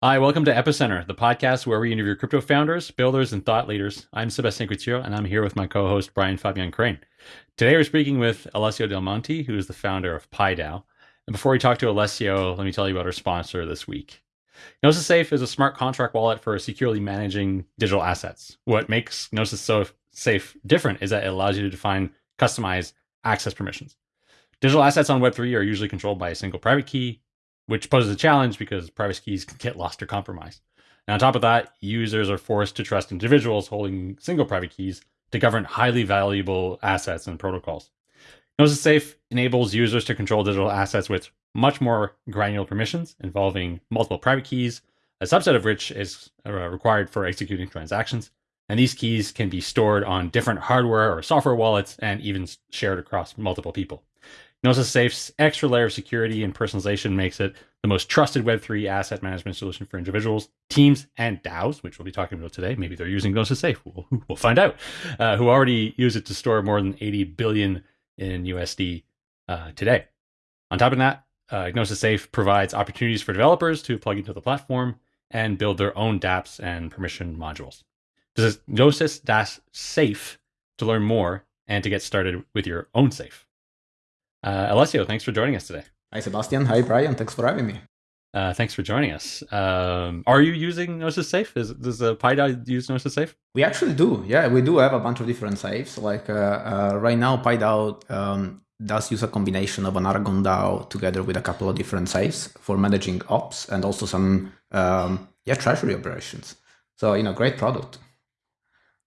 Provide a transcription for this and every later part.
Hi, welcome to Epicenter, the podcast where we interview crypto founders, builders, and thought leaders. I'm Sebastien Couture, and I'm here with my co-host Brian Fabian Crain. Today, we're speaking with Alessio Del Monte, who is the founder of PieDAO. And before we talk to Alessio, let me tell you about our sponsor this week. Gnosis Safe is a smart contract wallet for securely managing digital assets. What makes Gnosis so Safe different is that it allows you to define customized access permissions. Digital assets on Web3 are usually controlled by a single private key, which poses a challenge because private keys can get lost or compromised. And on top of that, users are forced to trust individuals holding single private keys to govern highly valuable assets and protocols. Gnosis Safe enables users to control digital assets with much more granular permissions involving multiple private keys, a subset of which is uh, required for executing transactions. And these keys can be stored on different hardware or software wallets and even shared across multiple people. Gnosis Safe's extra layer of security and personalization makes it the most trusted Web3 asset management solution for individuals, teams, and DAOs, which we'll be talking about today. Maybe they're using Gnosis Safe. We'll, we'll find out. Uh, who already use it to store more than 80 billion in USD uh, today. On top of that, uh, Gnosis Safe provides opportunities for developers to plug into the platform and build their own dApps and permission modules. Visit Gnosis-Safe to learn more and to get started with your own safe. Uh, Alessio, thanks for joining us today. Hi, Sebastien. Hi, Brian. Thanks for having me. Uh, thanks for joining us. Um, are you using Gnosis Safe? Is, does the PieDAO use Gnosis Safe? We actually do. Yeah, we do have a bunch of different safes. Like uh, uh, right now, PieDAO um, does use a combination of an Aragon DAO together with a couple of different safes for managing ops and also some um, yeah treasury operations. So you know, great product.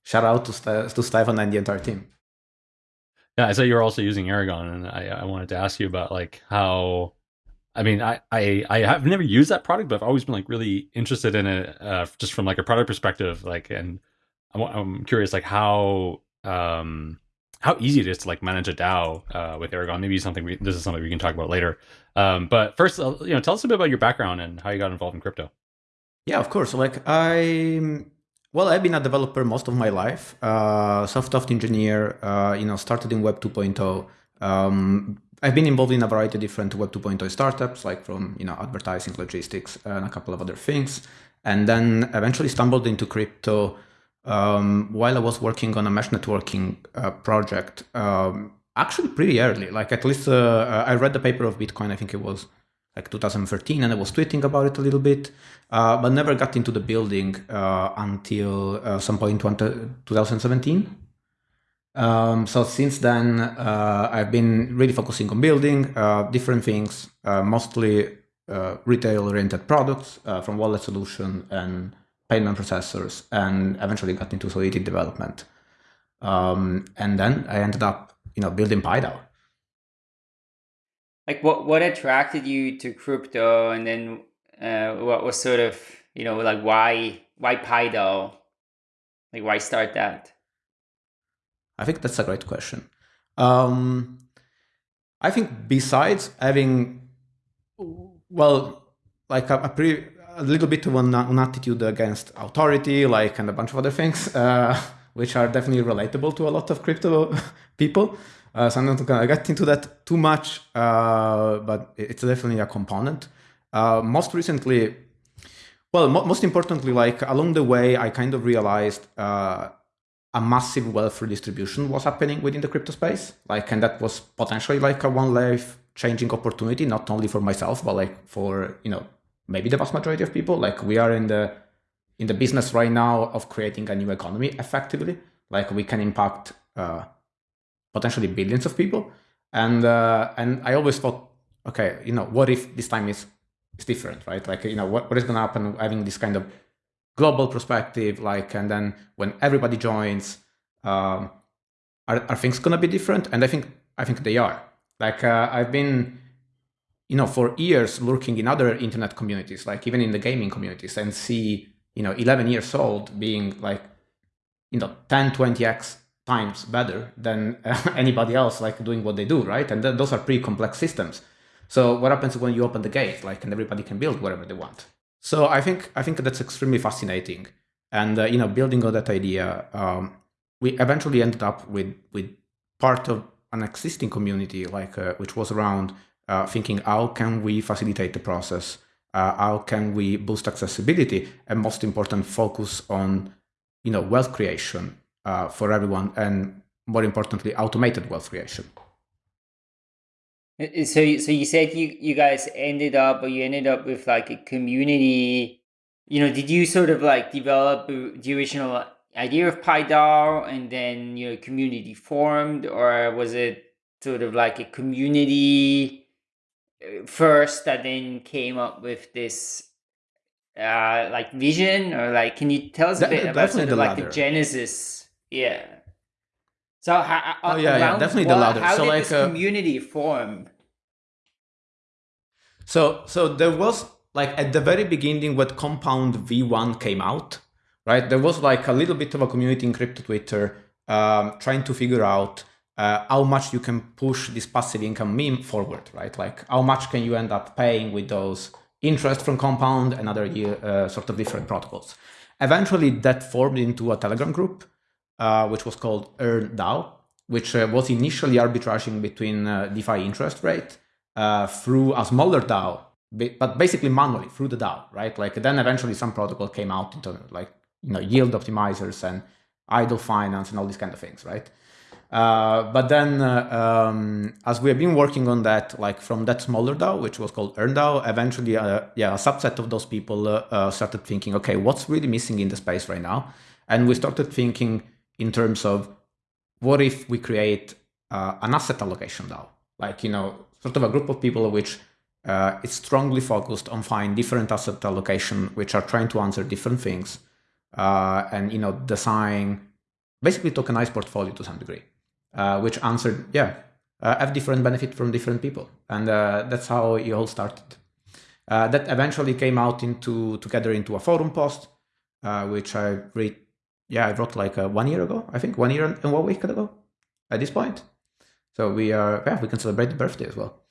Shout out to St- to Stefan and the entire team. Yeah, I saw you were also using Aragon, and I, I wanted to ask you about like how. I mean, I, I I have never used that product, but I've always been like really interested in it, uh, just from like a product perspective. Like, and I'm, I'm curious, like how um how easy it is to like manage a DAO uh, with Aragon. Maybe something we, this is something we can talk about later. Um, but first, uh, you know, tell us a bit about your background and how you got involved in crypto. Yeah, of course. Like I well, I've been a developer most of my life, uh, software engineer, uh, you know, started in Web 2.0. Um, I've been involved in a variety of different Web 2.0 startups, like from, you know, advertising, logistics, and a couple of other things. And then eventually stumbled into crypto um, while I was working on a mesh networking uh, project, um, actually pretty early, like at least uh, I read the paper of Bitcoin, I think it was like 2013 and I was tweeting about it a little bit, uh, but never got into the building uh, until uh, some point in 2017. Um, so since then, I've been really focusing on building different things, mostly retail-oriented products from wallet solution and payment processors, and eventually got into Solidity development. Um, and then I ended up, you know, building PieDAO like what what attracted you to crypto? And then uh, what was sort of you know like why why PieDAO like why start that? I think that's a great question. Um, i think besides having well like a, a a little bit of an, an, attitude against authority like and a bunch of other things uh, which are definitely relatable to a lot of crypto people uh, so I'm not gonna get into that too much, uh, but it's definitely a component. Uh, most recently, well, mo most importantly, like along the way, I kind of realized uh, a massive wealth redistribution was happening within the crypto space, like, and that was potentially like a one life changing opportunity, not only for myself, but like for you know maybe the vast majority of people. Like we are in the in the business right now of creating a new economy effectively. Like we can impact uh, potentially billions of people. And uh, and I always thought, okay, you know, what if this time is is different, right? Like, you know, what, what is going to happen having this kind of global perspective, like, and then when everybody joins, um, are, are things going to be different? And I think I think they are. Like, uh, I've been, you know, for years lurking in other internet communities, like even in the gaming communities, and see, you know, 11 years old being like, you know, 10, 20x times better than anybody else like doing what they do, right? And th those are pretty complex systems. So what happens when you open the gate, like, and everybody can build whatever they want? So I think I think that's extremely fascinating. And uh, you know, building on that idea, um, we eventually ended up with with part of an existing community, like uh, which was around uh, thinking how can we facilitate the process Uh, how can we boost accessibility? And most important, focus on you know wealth creation uh, for everyone, and more importantly, automated wealth creation. So, so you said you you guys ended up, or you ended up with like a community. You know, did you sort of like develop the original idea of PieDAO and then you know community formed, or was it sort of like a community uh, first that then came up with this uh like vision or like can you tell us a bit about sort of like the genesis yeah so how, oh yeah, yeah definitely what, the ladder how so did like this uh, community form so so there was like at the very beginning when compound v1 came out right there was like a little bit of a community in crypto twitter um, trying to figure out uh, how much you can push this passive income meme forward, right? Like how much can you end up paying with those interest from Compound and other uh, sort of different protocols. Eventually, that formed into a Telegram group, uh, which was called EarnDAO, which uh, was initially arbitraging between uh, DeFi interest rate uh, through a smaller DAO, but basically manually through the DAO, right? Like then eventually some protocol came out into like you know yield optimizers and idle finance and all these kind of things, right? Uh, but then, um, as we have been working on that, like from that smaller DAO, which was called EarnDAO, eventually, yeah, a subset of those people started thinking, okay, what's really missing in the space right now? And we started thinking in terms of what if we create an asset allocation DAO, like you know, sort of a group of people which is strongly focused on finding different asset allocation, which are trying to answer different things, and you know, design basically tokenized portfolio to some degree uh, which answered, yeah, uh, have different benefit from different people. And uh, that's how it all started. Uh, that eventually came out into together into a forum post, uh, which I read, yeah, I wrote like uh, one year ago, I think, one year and one week ago at this point. So we are, yeah, we can celebrate the birthday as well.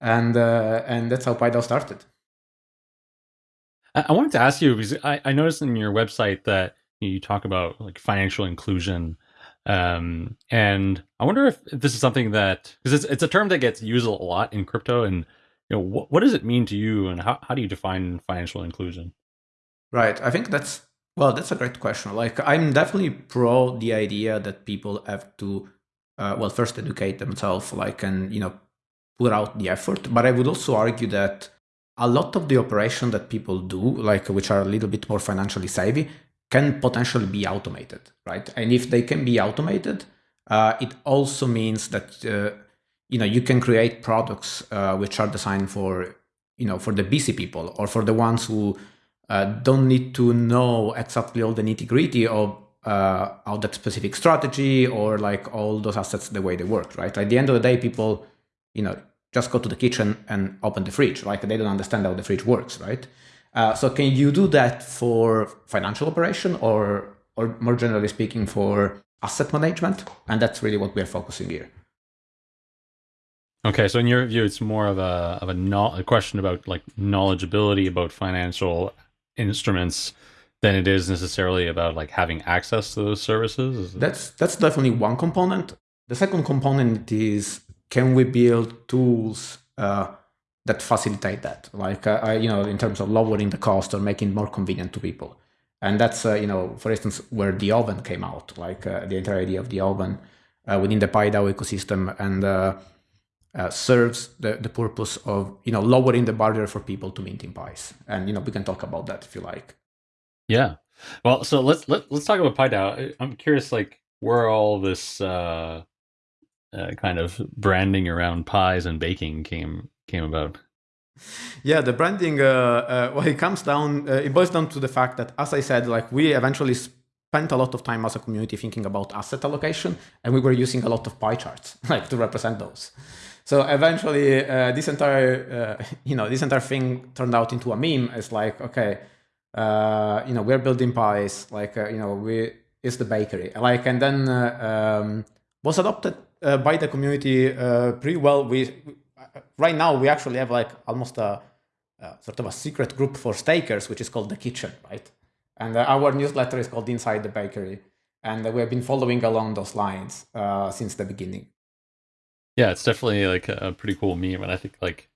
And and that's how PieDAO started. I wanted to ask you because I, I noticed in your website that you talk about like financial inclusion um, and I wonder if this is something that because it's it's a term that gets used a lot in crypto, and you know what what does it mean to you, and how how do you define financial inclusion? Right. I think that's well, that's a great question. Like I'm definitely pro the idea that people have to uh, well first educate themselves, like and you know put out the effort. But I would also argue that a lot of the operation that people do, like which are a little bit more financially savvy, can potentially be automated, right? And if they can be automated, uh, it also means that uh, you know you can create products uh, which are designed for you know for the busy people or for the ones who uh, don't need to know exactly all the nitty gritty of uh, how that specific strategy or like all those assets the way they work, right? At the end of the day, people you know just go to the kitchen and open the fridge, like they don't understand how the fridge works, right? Uh, so can you do that for financial operation or, or more generally speaking for asset management? And that's really what we're focusing here. Okay, so in your view, it's more of a of a, no, a question about like knowledgeability about financial instruments than it is necessarily about like having access to those services. That's that's definitely one component. The second component is can we build tools uh, that facilitate that, like uh, you know, in terms of lowering the cost or making it more convenient to people. And that's uh, you know, for instance, where the oven came out, like uh, the entire idea of the oven uh, within the PieDAO ecosystem, and uh, uh, serves the, the purpose of you know lowering the barrier for people to minting pies. And you know, we can talk about that if you like. Yeah. Well, so let's let, let's talk about PieDAO. I'm curious, like where all this uh, kind of branding around pies and baking came came about? Yeah, the branding. Uh, uh, well, it comes down. Uh, it boils down to the fact that, as I said, like we eventually spent a lot of time as a community thinking about asset allocation, and we were using a lot of pie charts like to represent those. So eventually, uh, this entire, uh, you know, this entire thing turned out into a meme. It's like, okay, uh, you know, we're building pies. Like, you know, we is the bakery. Like, and then um, was adopted by the community pretty well. We right now we actually have like almost a, a, sort of a secret group for stakers, which is called the kitchen, right? And uh, our newsletter is called Inside the Bakery, and uh, we have been following along those lines uh, since the beginning. Yeah, it's definitely like a pretty cool meme, and I think like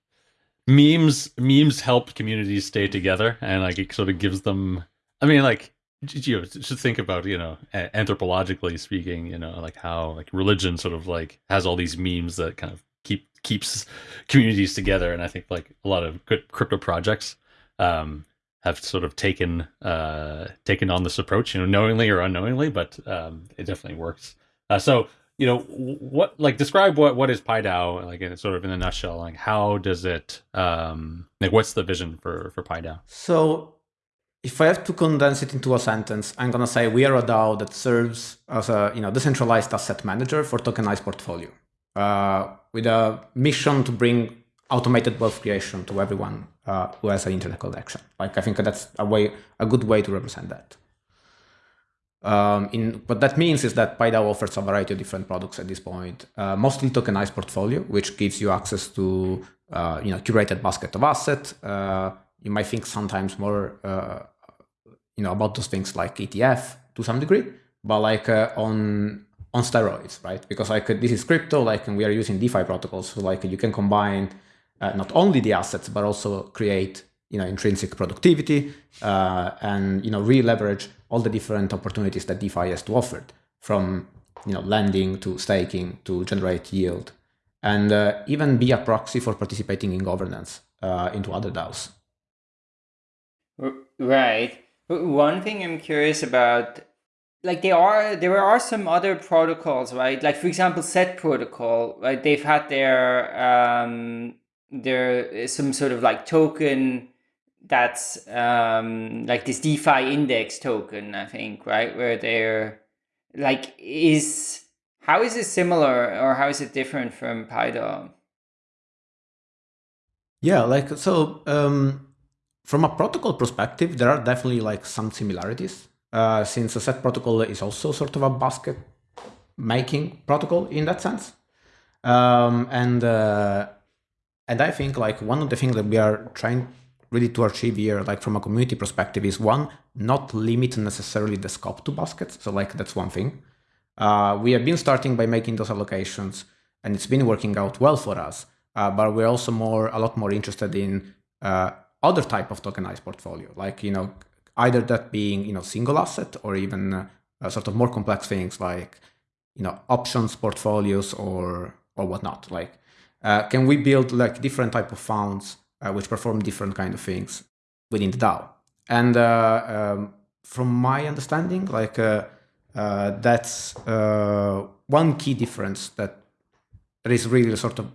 memes memes help communities stay together. And like it sort of gives them i mean like you know, should think about you know anthropologically speaking you know like how like religion sort of like has all these memes that kind of keep keeps communities together. And i think like a lot of good crypto projects um have sort of taken uh taken on this approach you know knowingly or unknowingly but um it definitely works. Uh, so you know what like describe what what is PieDAO like in sort of in a nutshell like how does it um like what's the vision for for PieDAO so if I have to condense it into a sentence, I'm gonna say we are a DAO that serves as a you know decentralized asset manager for tokenized portfolio, uh, with a mission to bring automated wealth creation to everyone uh, who has an internet connection. Like I think that's a way, a good way to represent that. Um, in what that means is that PieDAO offers a variety of different products at this point, uh, mostly tokenized portfolio, which gives you access to uh, you know curated basket of assets. Uh, you might think sometimes more uh, you know about those things like ETF to some degree, but like uh, on on steroids, right? Because like this is crypto, like and we are using DeFi protocols, so like you can combine uh, not only the assets but also create you know intrinsic productivity uh, and you know re-leverage all the different opportunities that DeFi has to offer, from you know lending to staking to generate yield, and uh, even be a proxy for participating in governance uh, into other DAOs. Right. One thing I'm curious about, like there are there are some other protocols, right? Like for example, Set Protocol, right? They've had their um, there some sort of like token that's um, like this DeFi index token, I think, right? Where they're like, is how is it similar or how is it different from PieDAO? Yeah, like so. Um, from a protocol perspective, there are definitely like some similarities. Uh, since the set protocol is also sort of a basket making protocol in that sense, um, and uh, and I think like one of the things that we are trying really to achieve here, like from a community perspective, is one, not limit necessarily the scope to baskets. So like that's one thing. Uh, we have been starting by making those allocations and it's been working out well for us. Uh, but we're also more, a lot more interested in uh, other type of tokenized portfolio, like, you know, either that being, you know, single asset or even uh, sort of more complex things like, you know, options portfolios or, or whatnot. Like, uh, can we build like different type of funds uh, which perform different kind of things within the DAO. And uh, um, from my understanding, like uh, uh that's uh, one key difference that is really sort of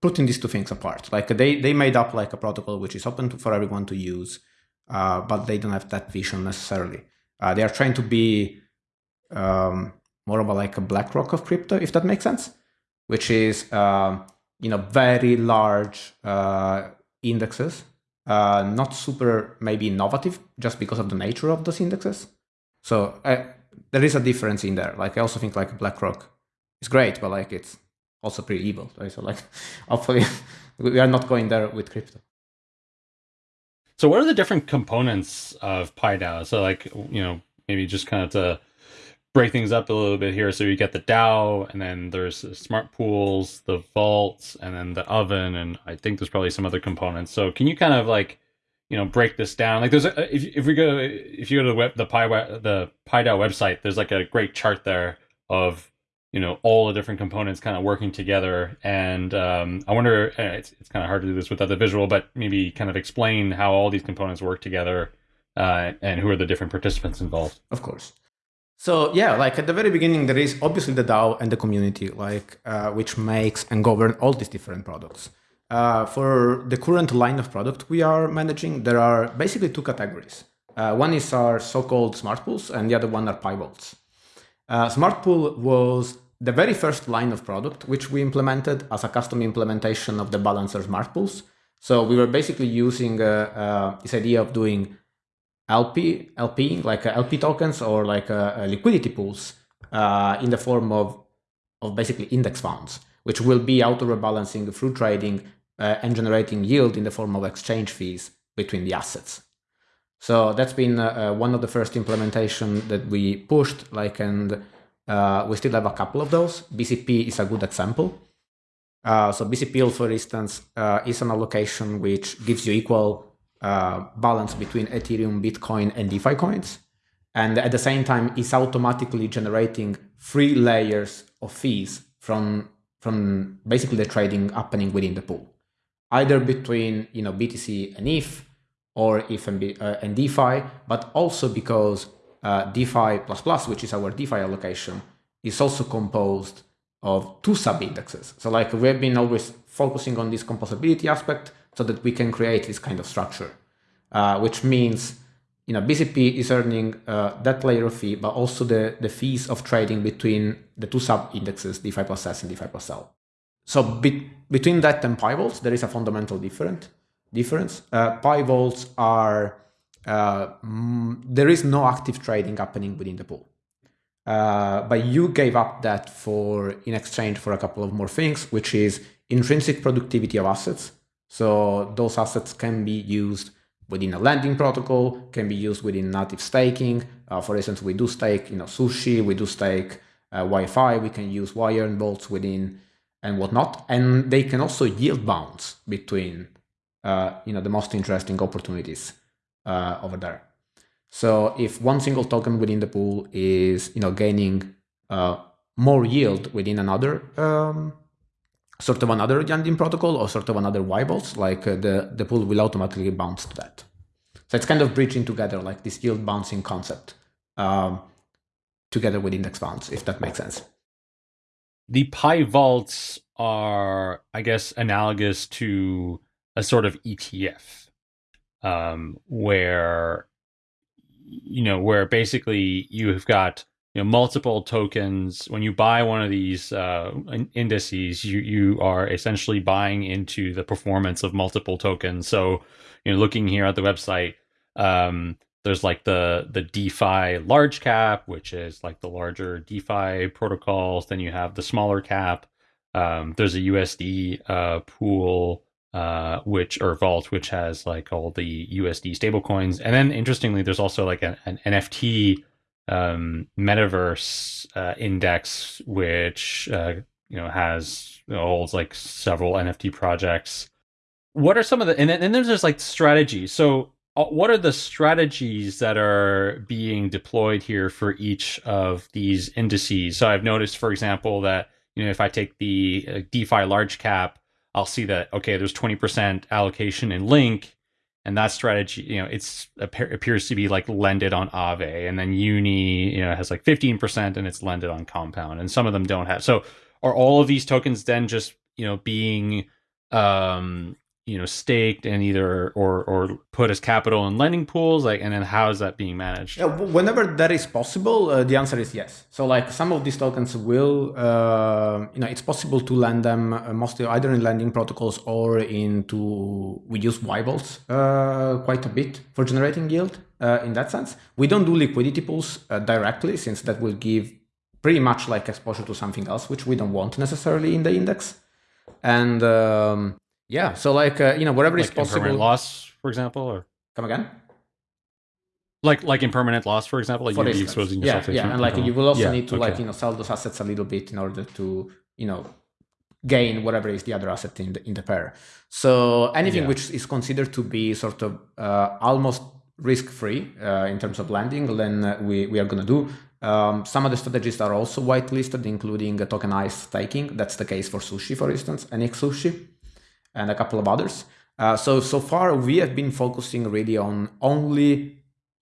putting these two things apart. Like they they made up like a protocol which is open to, for everyone to use, uh, but they don't have that vision necessarily. they are trying to be um, more of a like a BlackRock of crypto, if that makes sense, which is um, you know very large uh, indexes, uh, not super maybe innovative just because of the nature of those indexes. So uh, there is a difference in there. Like I also think like BlackRock is great, but like it's also pretty evil. Right? So like hopefully we are not going there with crypto. So what are the different components of PieDAO? So like you know maybe just kind of to break things up a little bit here. So you get the DAO, and then there's the smart pools, the vaults, and then the oven, and I think there's probably some other components. So can you kind of like, you know, break this down? Like there's a, if if we go if you go to the web the Pi the PieDAO website, there's like a great chart there of you know all the different components kind of working together and um, i wonder eh, it's, it's kind of hard to do this without the visual but maybe kind of explain how all these components work together uh, and who are the different participants involved of course so yeah, like at the very beginning, there is obviously the DAO and the community, like uh, which makes and govern all these different products. Uh, for the current line of product we are managing, there are basically two categories. Uh, one is our so-called smart pools, and the other one are Pi vaults. Uh, smart pool was the very first line of product which we implemented as a custom implementation of the balancer smart pools. So we were basically using uh, uh, this idea of doing LP, LP like uh, LP tokens or like uh, uh, liquidity pools uh, in the form of, of basically index funds, which will be auto rebalancing through trading uh, and generating yield in the form of exchange fees between the assets. So that's been uh, one of the first implementation that we pushed, like, and we still have a couple of those. BCP is a good example. Uh, so BCP for instance, uh, is an allocation which gives you equal uh, balance between Ethereum, Bitcoin, and DeFi coins. And at the same time, it's automatically generating three layers of fees from, from basically the trading happening within the pool, either between you know BTC and ETH, or ETH and, uh, and DeFi, but also because uh, DeFi++, which is our DeFi allocation, is also composed of two sub-indexes. So like we've been always focusing on this composability aspect so that we can create this kind of structure, uh, which means you know BCP is earning uh, that layer of fee, but also the, the fees of trading between the two sub-indexes, DeFi plus S and DeFi plus L. So be between that and Pi vaults, there is a fundamental different difference. Uh, vaults are, uh, there is no active trading happening within the pool. Uh, but you gave up that for in exchange for a couple of more things, which is intrinsic productivity of assets. So those assets can be used within a lending protocol, can be used within native staking. Uh, for instance, we do stake, you know, sushi, we do stake uh, YFI, we can use wire and bolts within and whatnot. And they can also yield bounce between, uh, you know, the most interesting opportunities uh, over there. So if one single token within the pool is you know gaining uh, more yield within another um, sort of another Yandeem protocol or sort of another Weibels, like uh, the the pool will automatically bounce to that. So it's kind of bridging together like this yield bouncing concept um, together with index funds, if that makes sense. The Pi vaults are, I guess, analogous to a sort of ETF, um, where you know, where basically you've got you know multiple tokens. When you buy one of these uh, indices, you you are essentially buying into the performance of multiple tokens. So, you know, looking here at the website, um, there's like the the DeFi large cap, which is like the larger DeFi protocols. Then you have the smaller cap. Um, there's a USD uh, pool uh, which or Vault, which has like all the USD stablecoins, and then interestingly, there's also like an, an NFT um, metaverse uh, index, which uh, you know has you know, holds like several NFT projects. What are some of the and then, and then there's like strategies. So uh, what are the strategies that are being deployed here for each of these indices? So I've noticed, for example, that you know if I take the uh, DeFi large cap I'll see that okay, there's 20% allocation in Link, and that strategy, you know, it's appears to be like lended on Aave and then Uni, you know, has like 15% and it's lended on Compound, and some of them don't have. So, are all of these tokens then just you know being um you know staked and either or or put as capital in lending pools like and then how is that being managed? Yeah, whenever that is possible uh, the answer is yes. So like some of these tokens will uh, you know it's possible to lend them uh, mostly either in lending protocols or into we use yVaults uh, quite a bit for generating yield uh, in that sense. We don't do liquidity pools uh, directly since that will give pretty much like exposure to something else which we don't want necessarily in the index. And um, yeah, so like uh, you know whatever like is possible. Loss, for example, or come again. Like like impermanent loss, for example, like for you'd be exposing yeah, yourself. Yeah, and like you will also yeah, need to okay. like you know sell those assets a little bit in order to you know gain whatever is the other asset in the in the pair. So anything Yeah. which is considered to be sort of uh, almost risk free uh, in terms of lending, then uh, we we are gonna do. Um, some of the strategies are also whitelisted, including tokenized staking. That's the case for Sushi, for instance, and Sushi and a couple of others. Uh, so so far we have been focusing really on only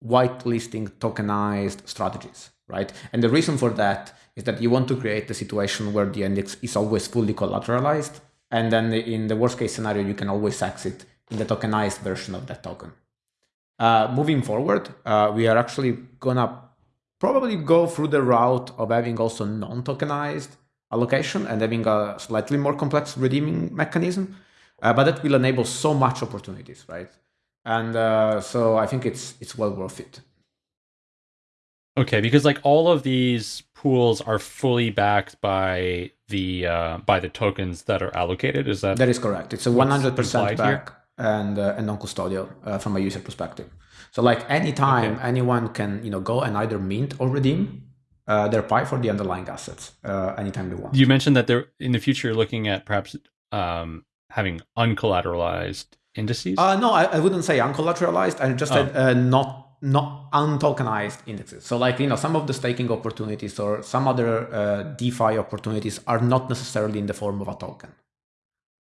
whitelisting tokenized strategies, right? And the reason for that is that you want to create a situation where the index is always fully collateralized, and then in the worst case scenario you can always exit in the tokenized version of that token. Uh, moving forward, uh, we are actually gonna probably go through the route of having also non-tokenized allocation and having a slightly more complex redeeming mechanism uh, but that will enable so much opportunities, right? And uh, so I think it's it's well worth it. Okay, because like all of these pools are fully backed by the uh, by the tokens that are allocated. Is that that is correct? It's a one hundred percent back and uh, and non-custodial uh, from a user perspective. So like anytime okay. anyone can you know go and either mint or redeem uh, their Pi for the underlying assets uh, anytime they want. You mentioned that there in the future you're looking at perhaps um, having uncollateralized indices? Uh, no, I, I wouldn't say uncollateralized. I just Oh. said uh, not not untokenized indexes. So like you know some of the staking opportunities or some other uh, DeFi opportunities are not necessarily in the form of a token.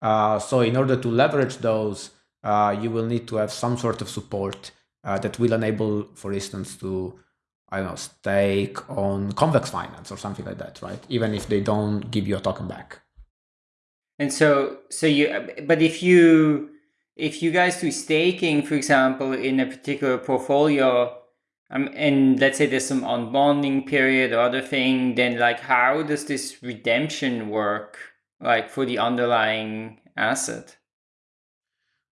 Uh, so in order to leverage those, uh, you will need to have some sort of support uh, that will enable, for instance, to I don't know stake on Convex Finance or something like that, right? Even if they don't give you a token back. And so, so you, but if you, if you guys do staking, for example, in a particular portfolio, um, and let's say there's some unbonding period or other thing, then like how does this redemption work, like for the underlying asset?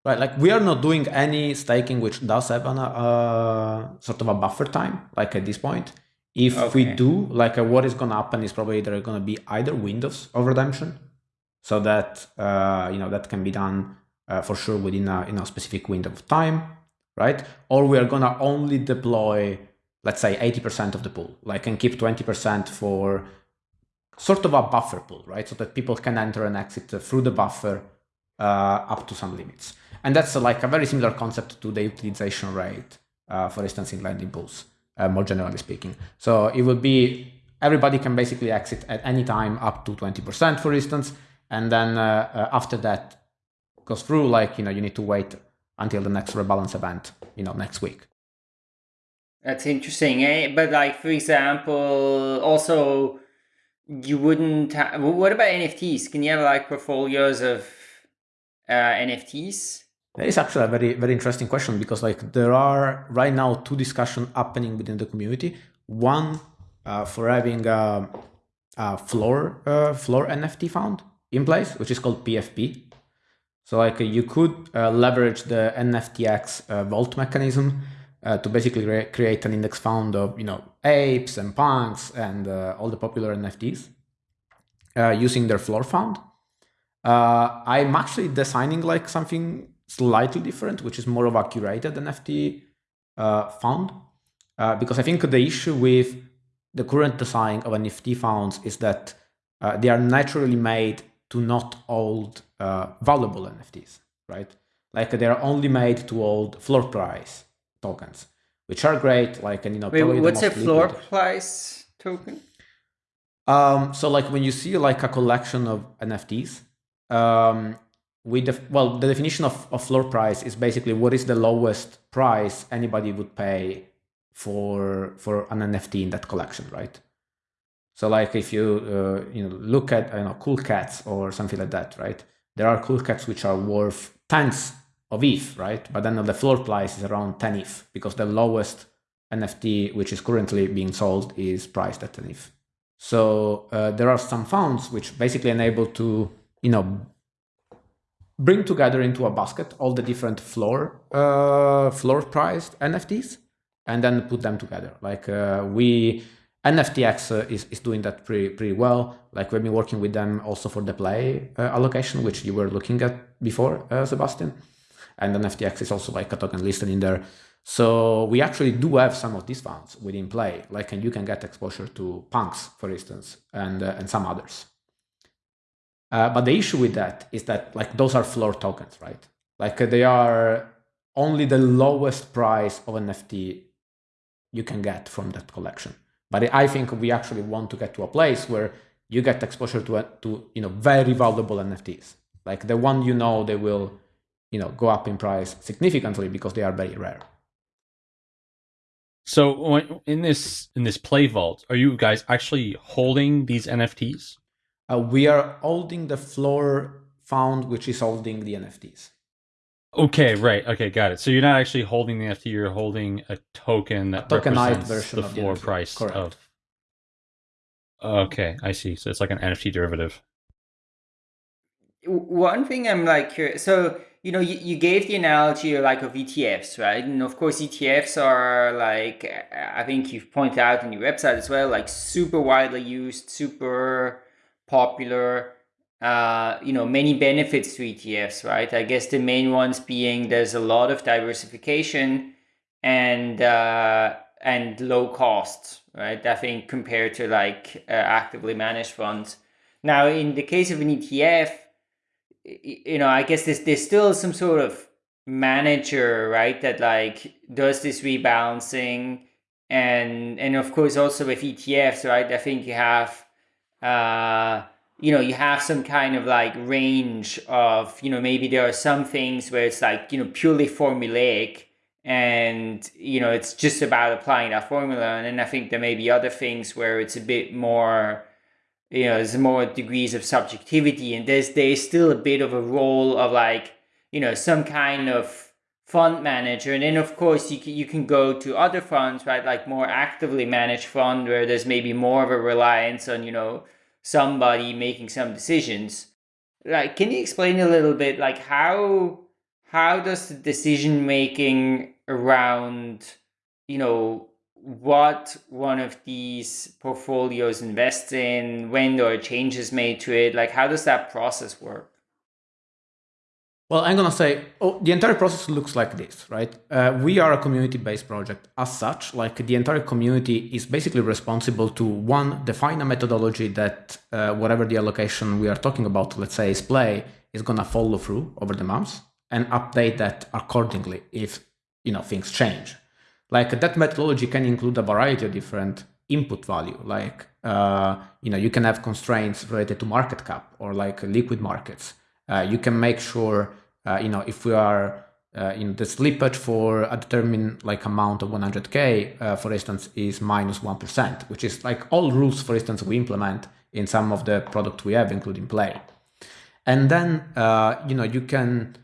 Right, like we are not doing any staking which does have an, uh, sort of a buffer time, like at this point. If we do, like uh, what is going to happen is probably there are going to be either windows of redemption, so that uh, you know that can be done uh, for sure within a you know specific window of time, right? Or we are going to only deploy, let's say, eighty percent of the pool, like and keep twenty percent for sort of a buffer pool, right? So that people can enter and exit through the buffer uh, up to some limits. And that's like a very similar concept to the utilization rate, uh, for instance, in lending pools, uh, more generally speaking. So it would be everybody can basically exit at any time up to 20%, for instance. And then uh, uh, after that goes through, like, you know, you need to wait until the next rebalance event, you know, next week. That's interesting, eh? But like, for example, also you wouldn't. Ha- what about NFTs? Can you have like portfolios of uh, NFTs? That is actually a very, very interesting question because like there are right now two discussions happening within the community. One uh, for having a, a floor uh, floor NFT fund in place, which is called PFP. So like you could uh, leverage the NFTX uh, vault mechanism uh, to basically re- create an index fund of you know apes and punks and uh, all the popular NFTs uh, using their floor fund. Uh, I'm actually designing like something slightly different, which is more of a curated NFT uh, fund, uh, because I think the issue with the current design of NFT funds is that uh, they are naturally made to not hold uh, valuable NFTs, right? Like they are only made to hold floor price tokens, which are great. Like and you know, Wait, the what's a floor liquid. price token? Um, so like when you see like a collection of NFTs, um, we def- well the definition of, of floor price is basically what is the lowest price anybody would pay for for an NFT in that collection, right? So like if you uh, you know look at you know cool cats or something like that, right? There are cool cats which are worth tens of ETH, right? But then the floor price is around 10 ETH because the lowest NFT which is currently being sold is priced at 10 ETH. So uh, there are some funds which basically enable to you know bring together into a basket all the different floor uh, floor priced NFTs and then put them together. Like uh, we NFTX uh, is, is doing that pretty pretty well. Like we've been working with them also for the play uh, allocation, which you were looking at before, uh, Sebastien. And then NFTX is also like a token listed in there. So we actually do have some of these funds within play. Like and you can get exposure to punks, for instance, and uh, and some others. Uh, but the issue with that is that like those are floor tokens, right? Like they are only the lowest price of NFT you can get from that collection. But I think we actually want to get to a place where you get exposure to to you know very valuable NFTs, like the one you know they will you know go up in price significantly because they are very rare. So in this in this play vault, are you guys actually holding these NFTs? Uh, we are holding the floor found, which is holding the NFTs. Okay, right. Okay, got it. So you're not actually holding the NFT; you're holding a token that A tokenized represents version the of the floor NFT. price Correct. of. Okay, I see. So it's like an NFT derivative. One thing I'm like curious. So you know, you, you gave the analogy like of ETFs, right? And of course, ETFs are like I think you've pointed out in your website as well, like super widely used, super popular. Uh, you know, many benefits to ETFs, right? I guess the main ones being there's a lot of diversification and uh, and low costs, right? I think compared to like uh, actively managed funds. Now, in the case of an ETF, you know, I guess there's there's still some sort of manager, right? That like does this rebalancing, and and of course also with ETFs, right? I think you have, uh, you know, you have some kind of like range of, you know, maybe there are some things where it's like you know purely formulaic, and you know it's just about applying that formula, and then I think there may be other things where it's a bit more you know there's more degrees of subjectivity. And there's there's still a bit of a role of like you know some kind of fund manager. And then of course you can, you can go to other funds right? Like more actively managed fund where there's maybe more of a reliance on you know somebody making some decisions like can you explain a little bit like how how does the decision making around you know what one of these portfolios invests in, when there are changes made to it? Like, how does that process work? Well, I'm gonna say oh, the entire process looks like this, right? Uh, we are a community-based project. As such, like the entire community is basically responsible to one define a methodology that uh, whatever the allocation we are talking about, let's say is play, is gonna follow through over the months and update that accordingly if you know things change. Like that methodology can include a variety of different input value. Like uh, you know, you can have constraints related to market cap or like liquid markets. Uh, you can make sure uh, you know if we are uh, in the slippage for a determined like amount of 100k, uh, for instance, is minus minus one percent, which is like all rules, for instance, we implement in some of the product we have, including Play. And then uh, you know you can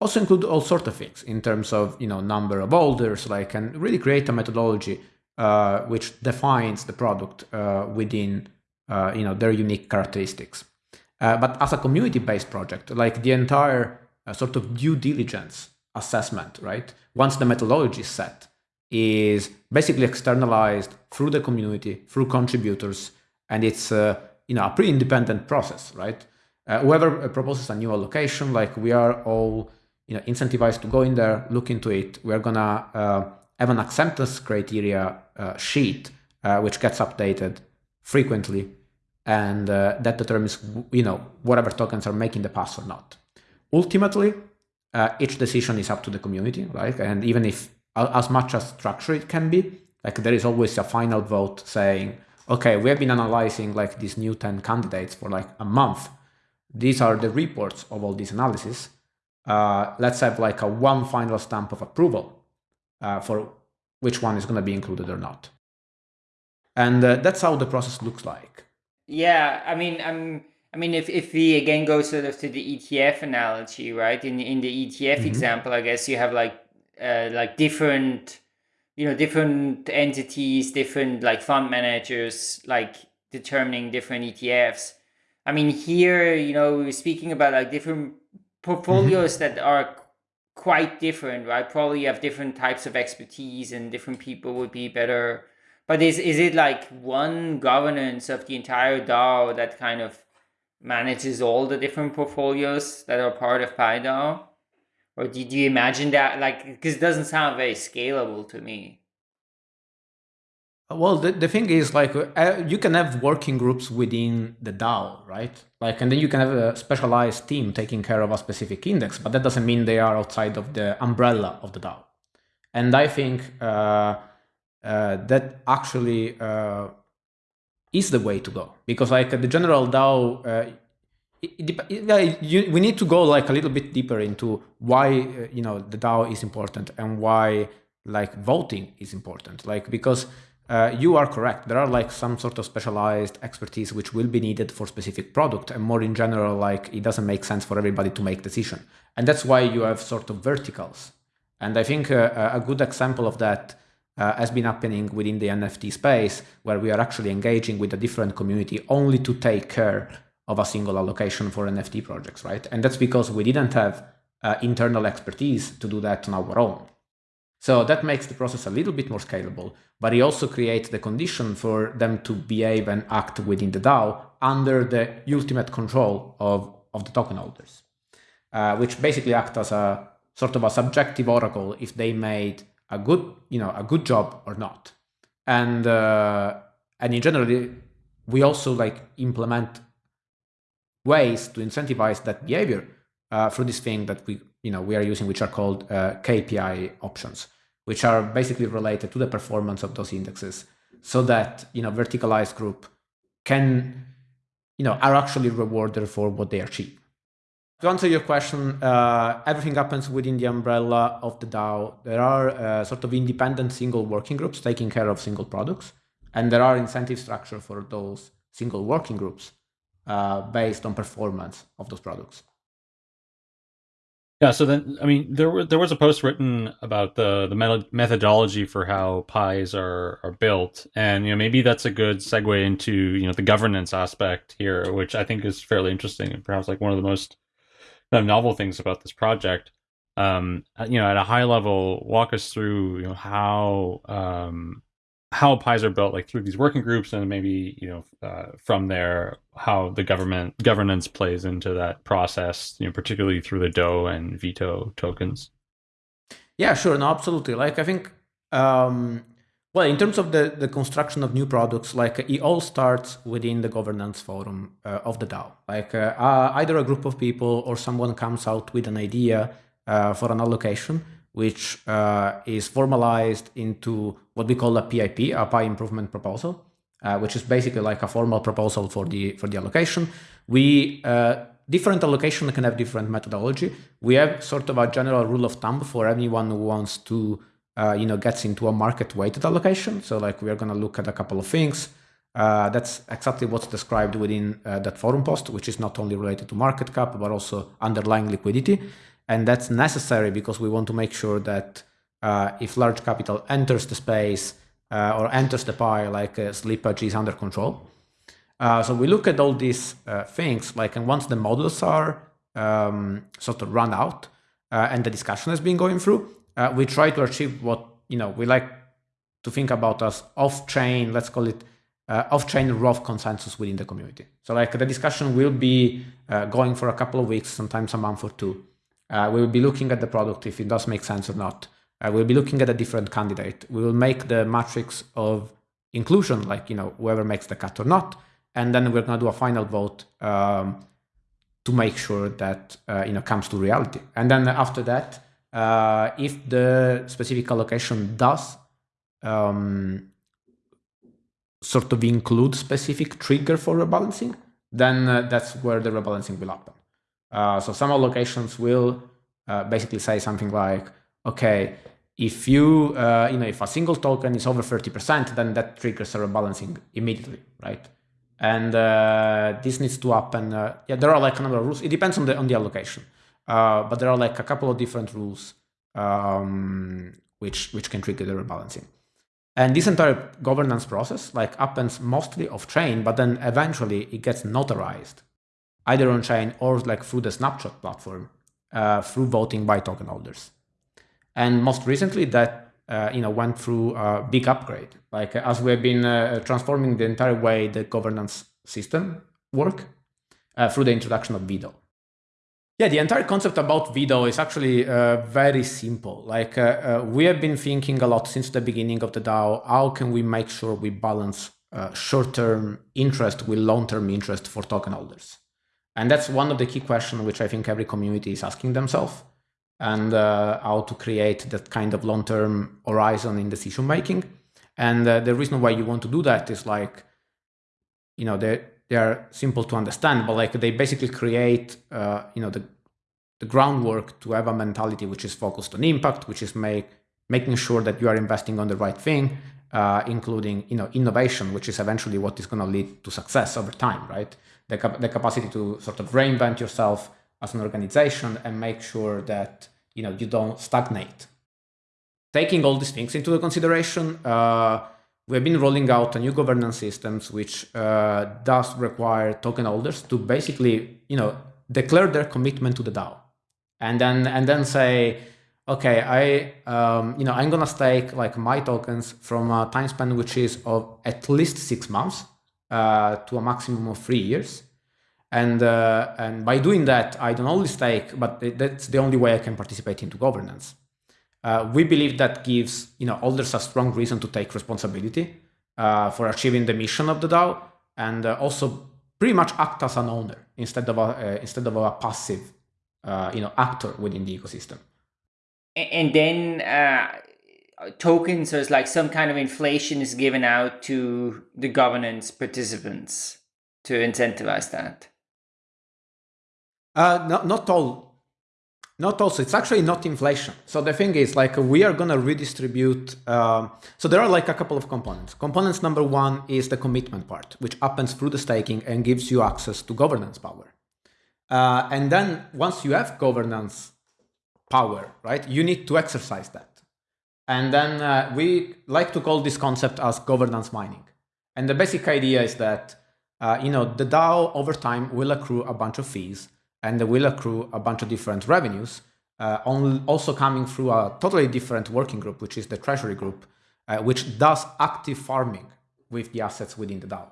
also include all sorts of things in terms of you know number of holders like and really create a methodology uh, which defines the product uh, within uh, you know their unique characteristics uh, but as a community based project like the entire uh, sort of due diligence assessment right once the methodology is set is basically externalized through the community through contributors and it's uh, you know a pretty independent process right whoever proposes a new allocation like we are all you know, incentivized to go in there, look into it. We're gonna uh, have an acceptance criteria uh, sheet, uh, which gets updated frequently, and uh, that determines, you know, whatever tokens are making the pass or not. Ultimately, uh, each decision is up to the community, right? And even if as much as structure it can be, like there is always a final vote saying, okay, we have been analyzing like these new 10 candidates for like a month. These are the reports of all these analysis uh, let's have like a one final stamp of approval uh, for which one is going to be included or not. And uh, that's how the process looks like. Yeah, I mean, I'm. I mean, if, if we again go sort of to the ETF analogy, right? In in the ETF mm-hmm. example, I guess you have like uh, like different, you know, different entities, different like fund managers, like determining different ETFs. I mean, here, you know, we are speaking about like different portfolios mm-hmm. that are quite different, right? Probably have different types of expertise and different people would be better. But is is it like one governance of the entire DAO that kind of manages all the different portfolios that are part of PieDAO? Or did you imagine that like because it doesn't sound very scalable to me? Well, the, the thing is, like, uh, you can have working groups within the DAO, right? Like, and then you can have a specialized team taking care of a specific index, but that doesn't mean they are outside of the umbrella of the DAO. And I think uh, uh, that actually uh, is the way to go because, like, the general DAO, uh, it, it, you, we need to go like a little bit deeper into why uh, you know the DAO is important and why like voting is important. Like, because uh, you are correct. There are like some sort of specialized expertise which will be needed for specific product, and more in general, like it doesn't make sense for everybody to make decision, and that's why you have sort of verticals. And I think uh, a good example of that uh, has been happening within the NFT space, where we are actually engaging with a different community only to take care of a single allocation for NFT projects, right? And that's because we didn't have uh, internal expertise to do that on our own. So that makes the process a little bit more scalable, but it also creates the condition for them to behave and act within the DAO under the ultimate control of, of the token holders, uh, which basically act as a sort of a subjective oracle if they made a good, you know, a good job or not. And uh, and in general, we also like implement ways to incentivize that behavior uh, through this thing that we you know we are using, which are called uh, KPI options, which are basically related to the performance of those indexes, so that you know verticalized group can you know are actually rewarded for what they achieve. To answer your question, uh, everything happens within the umbrella of the DAO. There are uh, sort of independent single working groups taking care of single products, and there are incentive structure for those single working groups uh, based on performance of those products. Yeah, so then I mean there were there was a post written about the the methodology for how pies are are built, and you know maybe that's a good segue into you know the governance aspect here, which I think is fairly interesting and perhaps like one of the most of novel things about this project. Um, you know, at a high level, walk us through you know how um, how pies are built like through these working groups and maybe you know uh, from there how the government governance plays into that process you know particularly through the DOUGH and veDOUGH tokens. Yeah sure. No absolutely. Like i think um well in terms of the the construction of new products like it all starts within the governance forum uh, of the dao like uh, uh, either a group of people or someone comes out with an idea uh, for an allocation which uh, is formalized into what we call a PIP, a pie improvement proposal, uh, which is basically like a formal proposal for the for the allocation. We different allocation can have different methodology. We have sort of a general rule of thumb for anyone who wants to uh, you know gets into a market weighted allocation. So like we are going to look at a couple of things. Uh, that's exactly what's described within uh, that forum post, which is not only related to market cap but also underlying liquidity. And that's necessary because we want to make sure that uh, if large capital enters the space uh, or enters the pie, like uh, slippage is under control. So we look at all these things, like, and once the models are um, sort of run out and the discussion has been going through, we try to achieve what, you know, we like to think about as off-chain, let's call it off-chain rough consensus within the community. So like the discussion will be going for a couple of weeks, sometimes a month or two. Uh, we will be looking at the product if it does make sense or not. Uh, we'll be looking at a different candidate. We will make the matrix of inclusion, like you know whoever makes the cut or not, and then we're going to do a final vote um, to make sure that uh, you know comes to reality. And then after that, uh, if the specific allocation does um, sort of include specific trigger for rebalancing, then uh, that's where the rebalancing will happen. Uh, so some allocations will uh, basically say something like, okay, if you, uh, you know, if a single token is over 30%, then that triggers a rebalancing immediately, right? And this needs to happen. Yeah, there are like a number of rules. It depends on the on the allocation, but there are like a couple of different rules um, which which can trigger the rebalancing. And this entire governance process like happens mostly off chain, but then eventually it gets notarized either on chain or like through the snapshot platform uh, through voting by token holders. And most recently, that uh, you know went through a big upgrade. Like as we've been uh, transforming the entire way the governance system work uh, through the introduction of veDOUGH. Yeah, the entire concept about veDOUGH is actually uh, very simple. Like uh, we have been thinking a lot since the beginning of the DAO. How can we make sure we balance short-term interest with long-term interest for token holders? And that's one of the key questions which I think every community is asking themselves and uh, how to create that kind of long-term horizon in decision making. And uh, the reason why you want to do that is like, you know, they they are simple to understand, but like they basically create, uh, you know, the the groundwork to have a mentality which is focused on impact, which is make making sure that you are investing on the right thing, uh, including you know innovation, which is eventually what is going to lead to success over time, right? the, cap- the capacity to sort of reinvent yourself as an organization and make sure that you know you don't stagnate. Taking all these things into consideration, uh, we've been rolling out a new governance systems which uh, does require token holders to basically you know declare their commitment to the DAO, and then and then say, okay, I um, you know I'm gonna stake like my tokens from a time span which is of at least six months uh, to a maximum of three years. And, uh, and by doing that, I don't only stake, but that's the only way I can participate into governance. Uh, we believe that gives you know holders a strong reason to take responsibility uh, for achieving the mission of the DAO, and uh, also pretty much act as an owner instead of a uh, instead of a passive uh, you know actor within the ecosystem. And then uh, tokens, there's like some kind of inflation is given out to the governance participants to incentivize that. Uh, not, not all not also, it's actually not inflation. So the thing is like we are going to redistribute. Um, so there are like a couple of components. Components number one is the commitment part, which happens through the staking and gives you access to governance power. Uh, and then once you have governance power, right, you need to exercise that. And then uh, we like to call this concept as governance mining. And the basic idea is that, uh, you know, the DAO over time will accrue a bunch of fees and they will accrue a bunch of different revenues, uh, also coming through a totally different working group, which is the treasury group, uh, which does active farming with the assets within the DAO.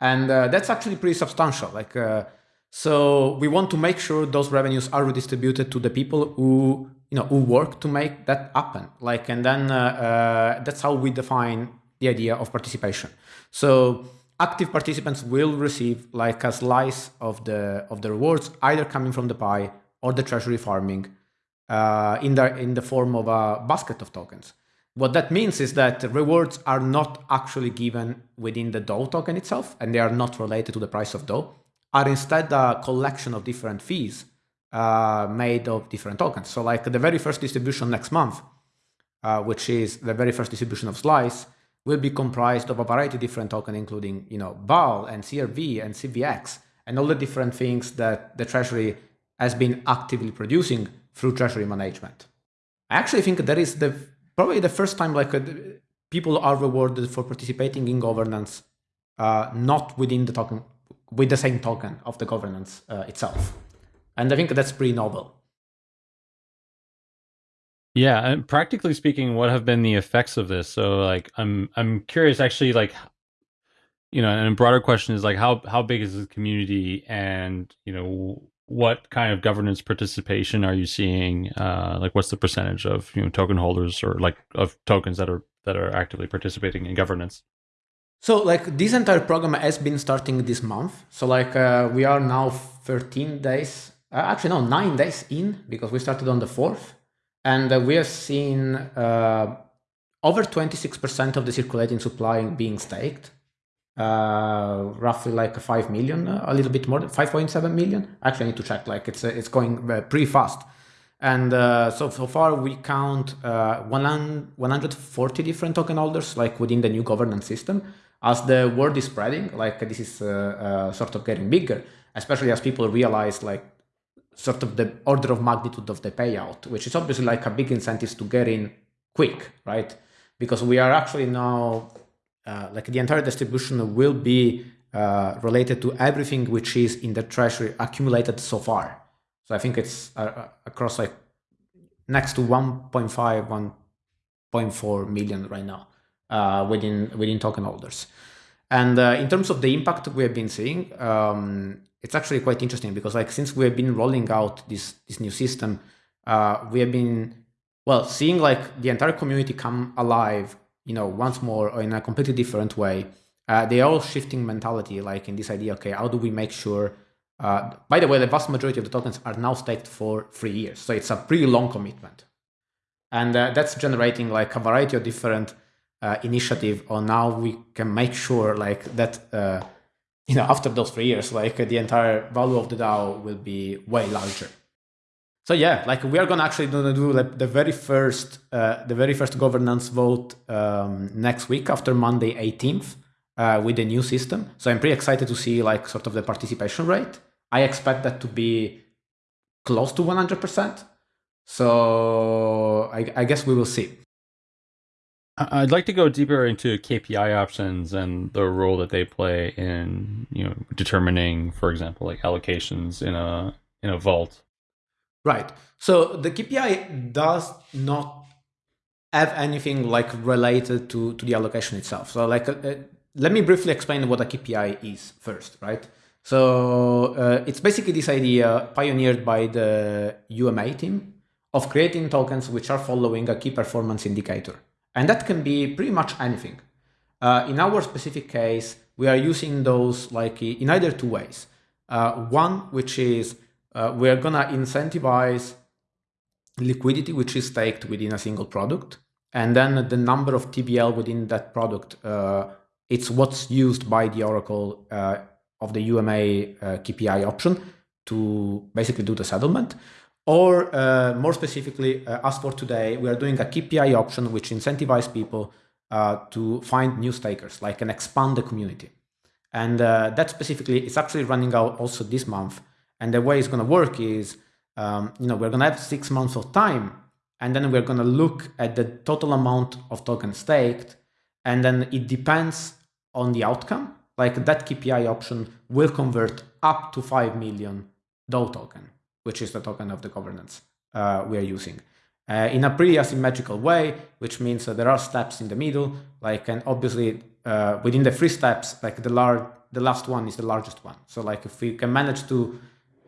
And uh, that's actually pretty substantial. Like, uh, so we want to make sure those revenues are redistributed to the people who, you know, who work to make that happen. Like, and then uh, uh, that's how we define the idea of participation. So active participants will receive like a slice of the of the rewards either coming from the pie or the treasury farming uh, in the in the form of a basket of tokens. What that means is that rewards are not actually given within the DAO token itself, and they are not related to the price of DAO, are instead a collection of different fees uh, made of different tokens. So like the very first distribution next month, uh, which is the very first distribution of Slice, will be comprised of a variety of different tokens, including you know BAL and CRV and CVX and all the different things that the Treasury has been actively producing through Treasury management. I actually think that is the probably the first time like uh, people are rewarded for participating in governance, uh, not within the token with the same token of the governance uh, itself, and I think that's pretty novel. Yeah, and practically speaking, what have been the effects of this? So, like, I'm I'm curious, actually, like, you know, and a broader question is like, how how big is the community, and you know, what kind of governance participation are you seeing? Uh, like, what's the percentage of you know token holders or like of tokens that are that are actively participating in governance? So, like, this entire program has been starting this month. So, like, uh, we are now 13 days, uh, actually, no, nine days in because we started on the fourth. And uh, we have seen uh, over 26% of the circulating supply being staked, uh, roughly like 5 million, a little bit more, 5.7 million. Actually, I need to check, like it's, it's going pretty fast. And uh, so, so far we count uh, 140 different token holders like within the new governance system. As the word is spreading, like this is uh, sort of getting bigger, especially as people realize like sort of the order of magnitude of the payout, which is obviously like a big incentive to get in quick, right? Because we are actually now, uh, like the entire distribution will be uh, related to everything which is in the treasury accumulated so far. So I think it's uh, uh across like next to 1.5, 1.4 million right now uh, within within token holders. And uh, in terms of the impact we have been seeing, um, it's actually quite interesting because like since we have been rolling out this this new system, uh, we have been well seeing like the entire community come alive, you know, once more or in a completely different way. Uh, they are all shifting mentality, like in this idea. Okay, how do we make sure? Uh, by the way, the vast majority of the tokens are now staked for three years, so it's a pretty long commitment, and uh, that's generating like a variety of different uh, initiative on how we can make sure like that uh, you know, after those three years, like the entire value of the DAO will be way larger. So yeah, like we are gonna actually gonna do like the very first, uh, the very first governance vote um, next week after Monday 18th uh, with the new system. So I'm pretty excited to see like sort of the participation rate. I expect that to be close to 100%. So I, I guess we will see. I'd like to go deeper into KPI options and the role that they play in, you know, determining, for example, like allocations in a in a vault. Right. So the KPI does not have anything like related to to the allocation itself. So like, uh, let me briefly explain what a KPI is first, right? So uh, it's basically this idea pioneered by the UMA team of creating tokens which are following a key performance indicator. And that can be pretty much anything. Uh, in our specific case, we are using those like in either two ways. Uh, one, which is uh, we're gonna incentivize liquidity, which is staked within a single product. And then the number of TVL within that product, uh, it's what's used by the Oracle uh, of the UMA uh, KPI option to basically do the settlement. Or uh, more specifically, uh, as for today, we are doing a KPI option which incentivizes people uh, to find new stakers, like and expand the community. And that specifically is actually running out also this month. And the way it's going to work is um, you know, we're going to have six months of time, and then we're going to look at the total amount of tokens staked, and then it depends on the outcome. Like that KPI option will convert up to 5 million DAO token, which is the token of the governance uh, we are using. Uh, in a pretty asymmetrical way, which means that there are steps in the middle, like, and obviously uh, within the three steps, like the large, the last one is the largest one. So like if we can manage to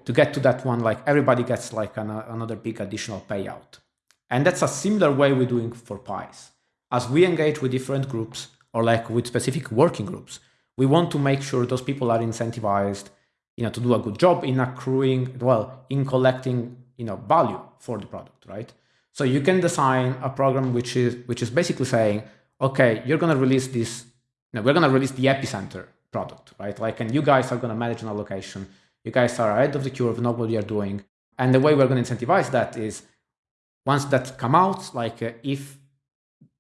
to get to that one, like everybody gets like an, another big additional payout. And that's a similar way we're doing for pies. As we engage with different groups or like with specific working groups, we want to make sure those people are incentivized, you know, to do a good job in accruing, well, in collecting, you know, value for the product, right? So you can design a program which is which is basically saying, okay, you're gonna release this, you know, we're gonna release the epicenter product, right? Like, and you guys are gonna manage an allocation you guys are ahead of the curve, know what you're doing. And the way we're going to incentivize that is once that come out, like uh, if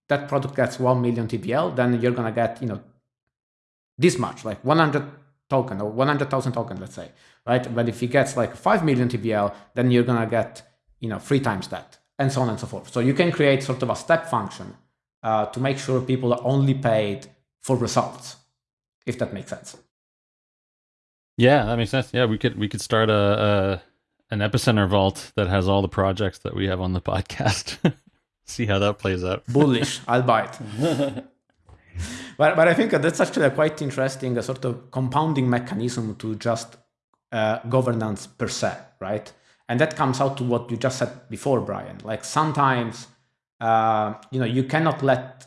that product gets 1 million TVL, then you're going to get, you know, this much, like 100 token or 100,000 token, let's say, right? But if he gets like 5 million TVL, then you're going to get, you know, three times that and so on and so forth. So you can create sort of a step function uh, to make sure people are only paid for results, if that makes sense. Yeah, that makes sense. Yeah, we could we could start a, a an epicenter vault that has all the projects that we have on the podcast. See how that plays out. Bullish. I'll buy it. but but I think that's actually a quite interesting a sort of compounding mechanism to just uh, governance per se, right? And that comes out to what you just said before, Brian. Like sometimes, uh, you know, you cannot let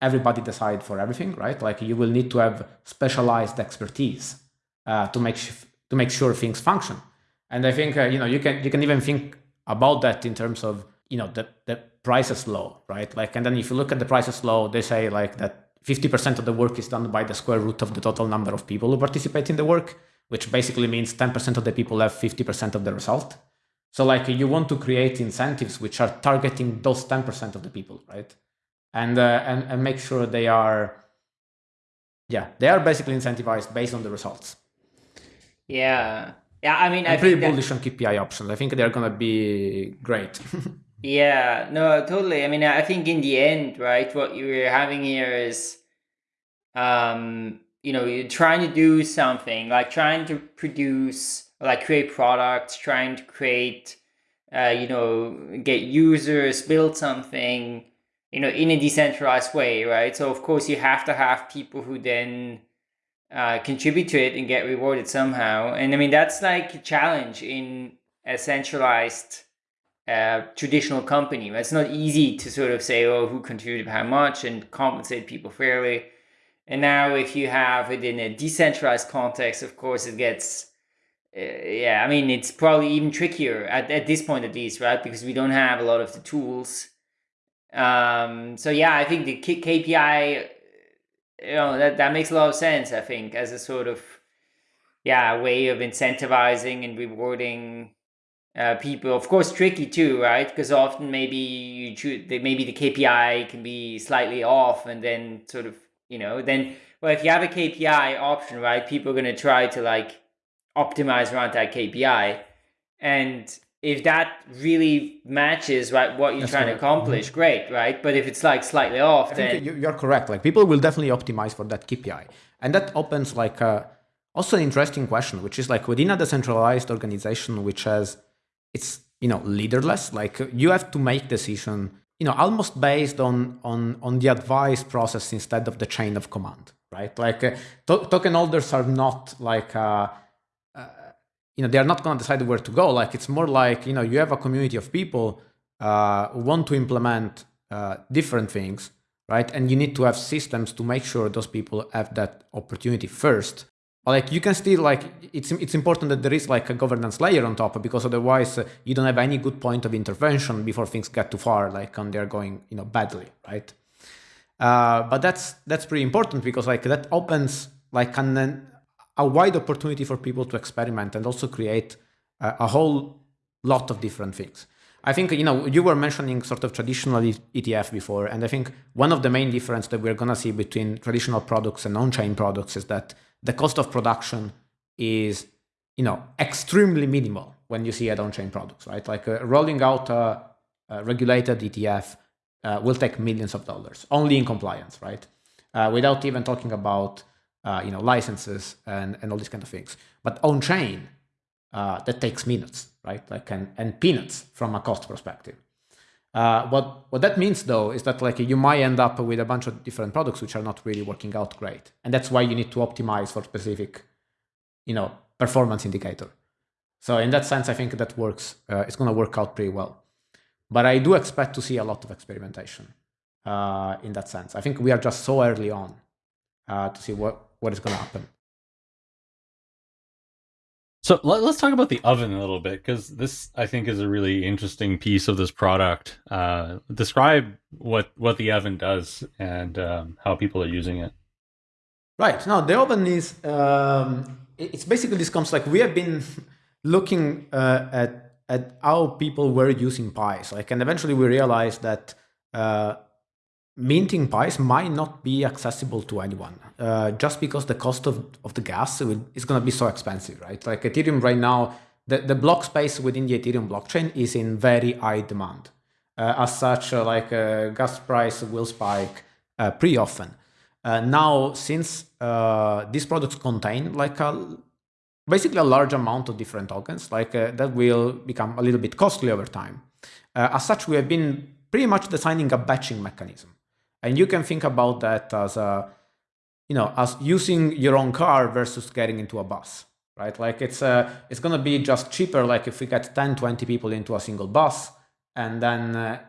everybody decide for everything, right? Like you will need to have specialized expertise uh, to make to make sure things function. And I think uh, you know you can you can even think about that in terms of you know the the Price's law, right? Like, and then if you look at the Price's law, they say like that 50% of the work is done by the square root of the total number of people who participate in the work, which basically means 10% of the people have 50% of the result. So like you want to create incentives which are targeting those 10% of the people, right? And, uh, and and make sure they are, yeah, they are basically incentivized based on the results. Yeah. Yeah, I mean, I'm I pretty bullish on KPI options. I think they're gonna be great. yeah, no, totally. I mean, I think in the end, right, what you're having here is, um, you know, you're trying to do something like trying to produce, like create products, trying to create, uh, you know, get users, build something, you know, in a decentralized way, right? So of course you have to have people who then uh, contribute to it and get rewarded somehow. And I mean, that's like a challenge in a centralized traditional company. It's not easy to sort of say, oh, who contributed how much and compensate people fairly. And now, if you have it in a decentralized context, of course, it gets, uh, yeah, I mean, it's probably even trickier at, at this point, at least, right? Because we don't have a lot of the tools. Um, so, yeah, I think the KPI you know that that makes a lot of sense i think as a sort of yeah way of incentivizing and rewarding uh, people. Of course tricky too right? Because often maybe you choose maybe the kpi can be slightly off and then sort of you know then well if you have a kpi option right people are going to try to like optimize around that kpi and if that really matches right what you're That's trying correct. to accomplish mm-hmm. great right? But if it's like slightly off I then you're correct. Like people will definitely optimize for that kpi and that opens like uh, also an interesting question which is like within a decentralized organization which has it's you know leaderless like you have to make decision you know almost based on on on the advice process instead of the chain of command right like uh, to- token holders are not like uh, you know, they're not going to decide where to go. Like it's more like, you know, you have a community of people uh, who want to implement uh, different things. right? And you need to have systems to make sure those people have that opportunity first. Like you can still like it's it's important that there is like a governance layer on top because otherwise uh, you don't have any good point of intervention before things get too far, like and they're going you know badly, right? Uh, but that's that's pretty important because like that opens like an, a wide opportunity for people to experiment and also create a, a whole lot of different things. I think you know you were mentioning sort of traditional ETF before, and I think one of the main difference that we're gonna see between traditional products and on-chain products is that the cost of production is you know extremely minimal when you see it on-chain products, right? Like uh, rolling out a, a regulated ETF uh, will take millions of dollars only in compliance, right? Uh, without even talking about uh, you know licenses and and all these kind of things. But on chain, uh, that takes minutes, right? Like and, and peanuts from a cost perspective. Uh, what what that means though is that like you might end up with a bunch of different products which are not really working out great, and that's why you need to optimize for specific, you know, performance indicator. So in that sense, I think that works. Uh, it's going to work out pretty well. But I do expect to see a lot of experimentation uh, in that sense. I think we are just so early on uh, to see what, what is going to happen. So let, us talk about the oven a little bit because this, I think, is a really interesting piece of this product. Uh, describe what what the oven does and um, how people are using it. Right. Now the oven is um, it's basically this comes like we have been looking uh, at at how people were using pies. Like, and eventually we realized that uh, minting pies might not be accessible to anyone uh, just because the cost of, of the gas is going to be so expensive, right? Like Ethereum right now, the, the block space within the Ethereum blockchain is in very high demand. Uh, as such, uh, like uh, gas price will spike uh, pretty often. now, since these products contain like a basically a large amount of different tokens, like uh, that will become a little bit costly over time. Uh, as such, we have been pretty much designing a batching mechanism. And you can think about that as a, you know, as using your own car versus getting into a bus, right? Like it's uh, it's gonna be just cheaper, like if we get 10, 20 people into a single bus and then, uh,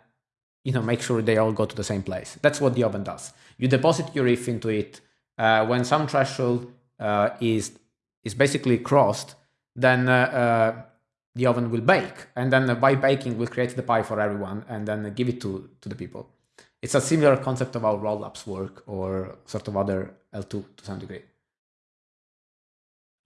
you know, make sure they all go to the same place. That's what the oven does. You deposit your ETH into it. Uh, when some threshold uh, is is basically crossed, then uh, uh, the oven will bake. And then by baking, we'll create the pie for everyone and then give it to, to the people. It's a similar concept of how rollups work or sort of other L2 to some degree.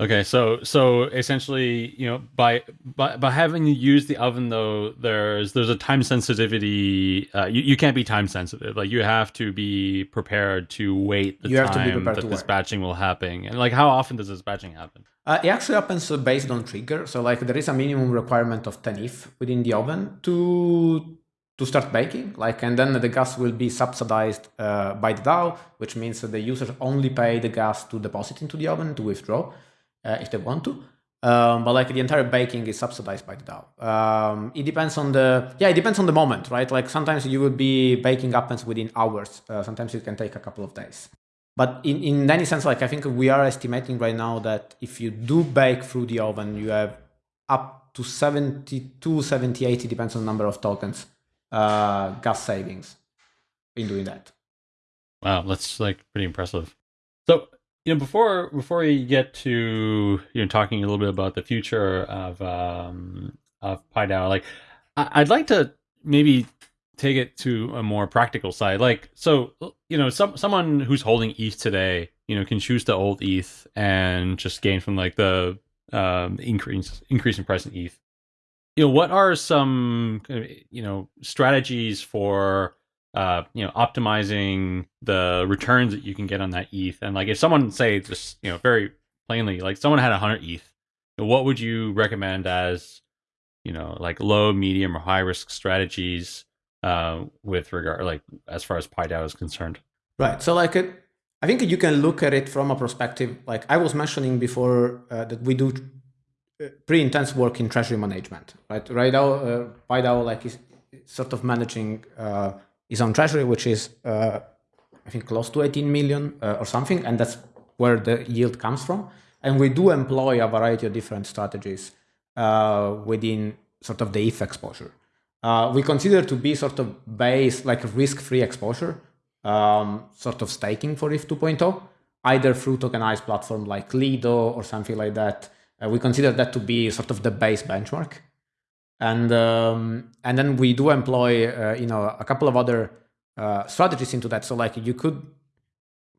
Okay, so so essentially, you know, by by by having you use the oven though, there's there's a time sensitivity. Uh, you you can't be time sensitive. Like you have to be prepared to wait the you time that this batching will happen. And like, how often does this batching happen? Uh, it actually happens based on trigger. So like there is a minimum requirement of 10 ETH within the oven to to start baking. Like and then the gas will be subsidized uh, by the DAO, which means that the users only pay the gas to deposit into the oven to withdraw uh, if they want to. Um, but like the entire baking is subsidized by the DAO. Um, it depends on the yeah, it depends on the moment, right? Like sometimes you will be baking happens within hours. Uh, sometimes it can take a couple of days. But in in any sense, like I think we are estimating right now that if you do bake through the oven, you have up to 72, 70, 80, depends on the number of tokens, uh, gas savings in doing that. Wow, that's like pretty impressive. So you know before before we get to you know talking a little bit about the future of um of PieDAO, like I'd like to maybe take it to a more practical side. Like so you know some someone who's holding ETH today, you know, can choose to hold ETH and just gain from like the um increase increase in price in ETH. You know, what are some you know strategies for uh, you know, optimizing the returns that you can get on that ETH. And like, if someone say just, you know, very plainly, like someone had 100 ETH, what would you recommend as, you know, like low, medium, or high risk strategies uh, with regard, like as far as PieDAO is concerned? Right. So like it, I think you can look at it from a perspective, like I was mentioning before, uh, that we do uh, pretty intense work in treasury management, right? Right now, uh, PieDAO like is sort of managing uh, is on treasury, which is uh, I think close to 18 million uh, or something, and that's where the yield comes from. And we do employ a variety of different strategies uh, within sort of the ETH exposure. Uh, we consider to be sort of base like risk-free exposure um, sort of staking for ETH 2.0, either through tokenized platform like Lido or something like that. Uh, we consider that to be sort of the base benchmark. And, um, and then we do employ, uh, you know, a couple of other uh, strategies into that. So like you could,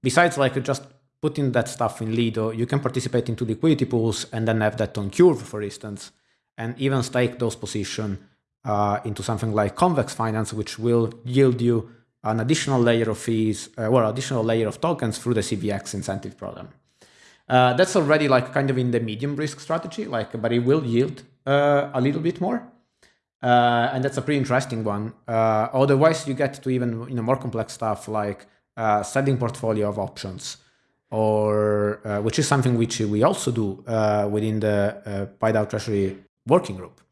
besides like just putting that stuff in Lido, you can participate into liquidity pools and then have that on Curve, for instance, and even stake those positions uh, into something like convex finance, which will yield you an additional layer of fees uh, or additional layer of tokens through the CVX incentive program. Uh, that's already like kind of in the medium risk strategy, like, but it will yield uh, a little bit more. Uh, and that's a pretty interesting one. Uh, otherwise, you get to even you know more complex stuff like uh, setting portfolio of options, or which is something which we also do within the uh, PieDAO Treasury working group.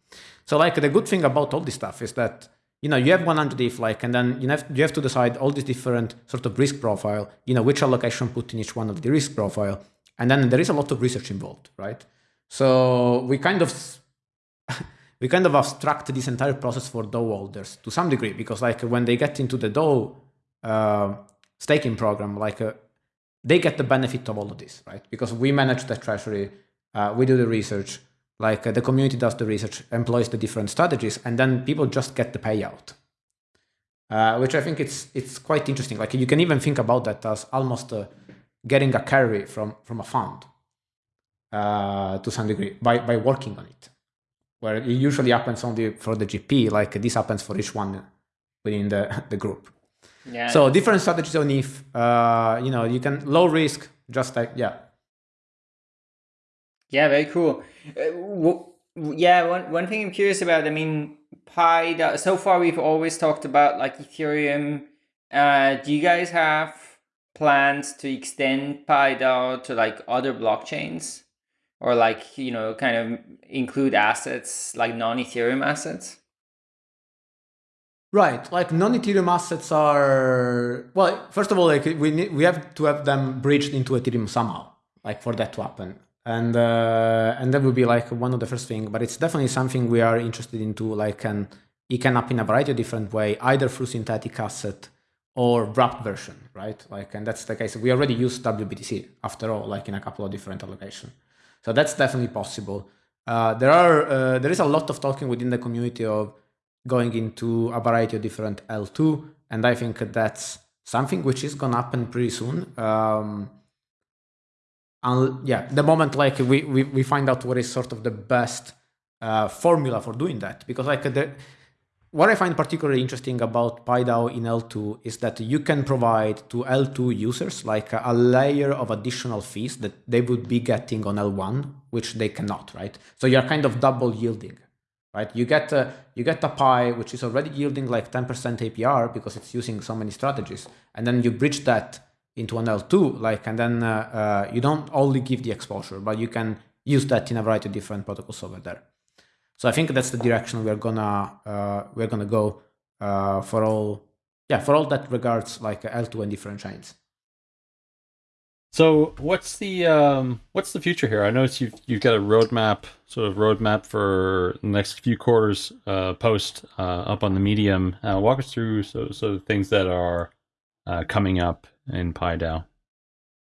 So like the good thing about all this stuff is that you know, you have 100 ETH, like, and then you have, you have to decide all these different sort of risk profile, you know, which allocation put in each one of the risk profile. And then there is a lot of research involved, right? So we kind of, we kind of abstract this entire process for DAO holders to some degree, because like when they get into the DAO uh, staking program, like uh, they get the benefit of all of this, right? Because we manage the treasury, uh, we do the research, like uh, the community does the research, employs the different strategies, and then people just get the payout. Uh, which I think it's it's quite interesting. Like you can even think about that as almost uh, getting a carry from from a fund uh, to some degree by by working on it. Where it usually happens only for the GP, like this happens for each one within the the group. Yeah. So different strategies on ETH, Uh, you know, you can low risk, just like yeah, yeah, very cool. Uh, yeah, one, one thing I'm curious about, I mean, Pi, so far we've always talked about like Ethereum. Uh, do you guys have plans to extend PieDAO to like other blockchains? Or like, you know, kind of include assets like non-Ethereum assets? Right, like non-Ethereum assets are well. First of all, like we need, we have to have them bridged into Ethereum somehow, like for that to happen and uh, and that would be like one of the first thing but it's definitely something we are interested into like and it can up in a variety of different way either through synthetic asset or wrapped version right? Like and that's the case. We already use wbtc after all like in a couple of different allocation. So that's definitely possible. Uh, there are uh, there is a lot of talking within the community of going into a variety of different l2 and i think that's something which is going to happen pretty soon. Um, and yeah, the moment like we, we, we find out what is sort of the best uh, formula for doing that, because like the, what I find particularly interesting about PieDAO in L2 is that you can provide to L2 users like a, layer of additional fees that they would be getting on L1, which they cannot, right? So you're kind of double yielding, right? You get a, you get a Pi, which is already yielding like 10% APR because it's using so many strategies. And then you bridge that into an L2, like, and then uh, uh, you don't only give the exposure, but you can use that in a variety of different protocols over there. So I think that's the direction we're gonna uh, we're gonna go uh, for all yeah for all that regards like L2 and different chains. So what's the um, what's the future here? I noticed you've you've got a roadmap, sort of roadmap for the next few quarters uh, post uh, up on the Medium. Uh, walk us through so so things that are uh, coming up in PieDAO.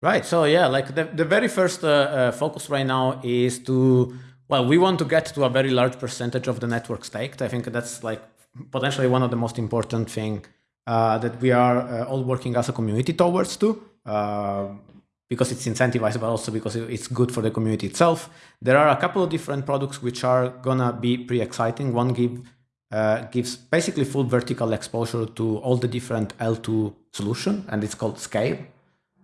Right. So yeah, like the, the very first uh, uh, focus right now is to well, we want to get to a very large percentage of the network staked. I think that's like potentially one of the most important thing uh, that we are uh, all working as a community towards to. Uh, because it's incentivized, but also because it's good for the community itself. There are a couple of different products which are gonna be pretty exciting. One give uh, gives basically full vertical exposure to all the different L2 solution, and it's called Scale.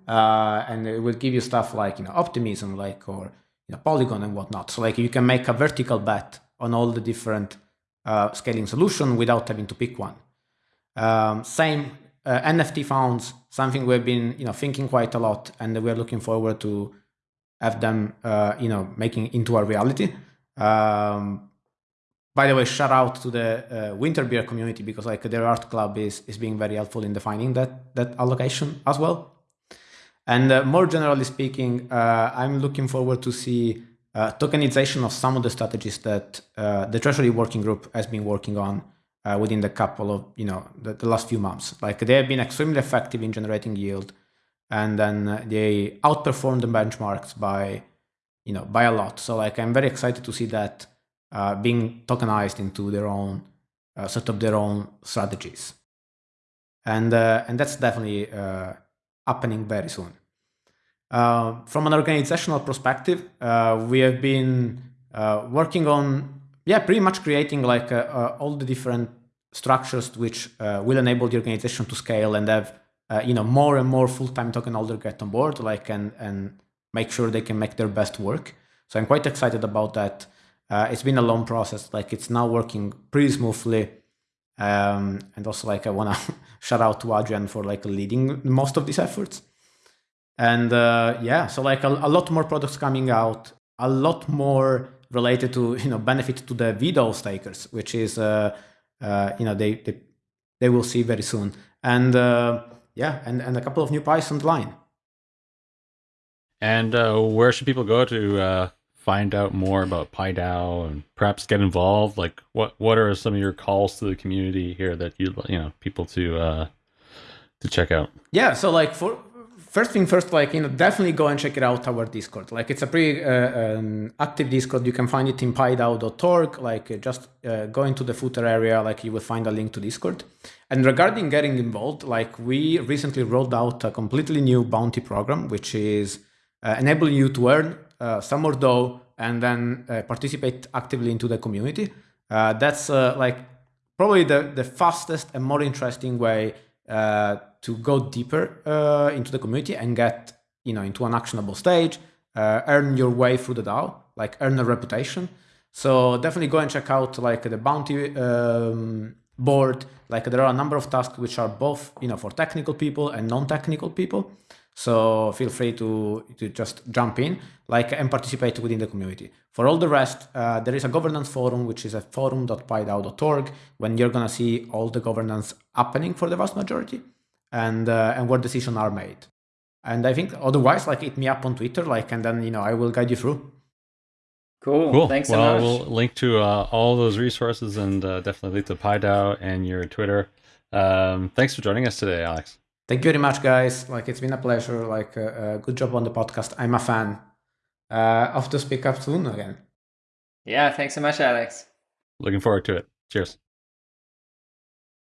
Uh, and it will give you stuff like you know optimism, like or know, Polygon and whatnot. So like you can make a vertical bet on all the different uh, scaling solution without having to pick one. Um, same uh, NFT funds, something we've been you know thinking quite a lot, and we're looking forward to have them uh, you know making into a reality. Um, by the way, shout out to the uh, Winter Beer community because like their art club is is being very helpful in defining that that allocation as well. And uh, more generally speaking, uh, I'm looking forward to see uh, tokenization of some of the strategies that uh, the Treasury Working Group has been working on uh, within the couple of you know the, the, last few months. Like they have been extremely effective in generating yield, and then uh, they outperformed the benchmarks by you know by a lot. So like I'm very excited to see that being tokenized into their own set of their own strategies, and and that's definitely uh, happening very soon. from an organizational perspective, we have been working on yeah, pretty much creating like uh, uh, all the different structures which uh, will enable the organization to scale and have you know more and more full-time token holder get on board, like and and make sure they can make their best work. So I'm quite excited about that. Uh, it's been a long process. Like it's now working pretty smoothly. Um, and also like I want to shout out to Adrian for like leading most of these efforts. And uh, yeah, so like a, a, lot more products coming out, a lot more related to you know benefit to the veDOUGH stakers, which is uh, uh, you know they, they they will see very soon, and uh, yeah, and and a couple of new Python line. And uh, where should people go to uh, find out more about PieDAO and perhaps get involved? Like, what what are some of your calls to the community here that you you know people to uh, to check out? Yeah, so like for first thing first, like, you know, definitely go and check it out, our Discord. Like, it's a pretty uh, um, active Discord. You can find it in piedao.org. Like, uh, just uh, go into the footer area, like, you will find a link to Discord. And regarding getting involved, like, we recently rolled out a completely new bounty program, which is uh, enabling you to earn some more dough and then uh, participate actively into the community. that's like probably the, the fastest and more interesting way to go deeper uh, into the community and get you know into an actionable stage, uh, earn your way through the DAO, like earn a reputation. So definitely go and check out like the bounty um, board. Like there are a number of tasks which are both you know for technical people and non-technical people. So feel free to to just jump in, like and participate within the community. For all the rest, uh, there is a governance forum, which is a forum.piedao.org, when you're gonna see all the governance happening for the vast majority and uh, and where decisions are made. And I think otherwise, like hit me up on Twitter, like, and then you know I will guide you through. Cool. Cool. Thanks so well, much. We'll link to uh, all those resources and uh, definitely link to PieDAO and your Twitter. Um, thanks for joining us today, Alex. Thank you very much, guys. Like it's been a pleasure. Like uh, uh good job on the podcast. I'm a fan. Uh, off to speak up soon again. Yeah. Thanks so much, Alex. Looking forward to it. Cheers.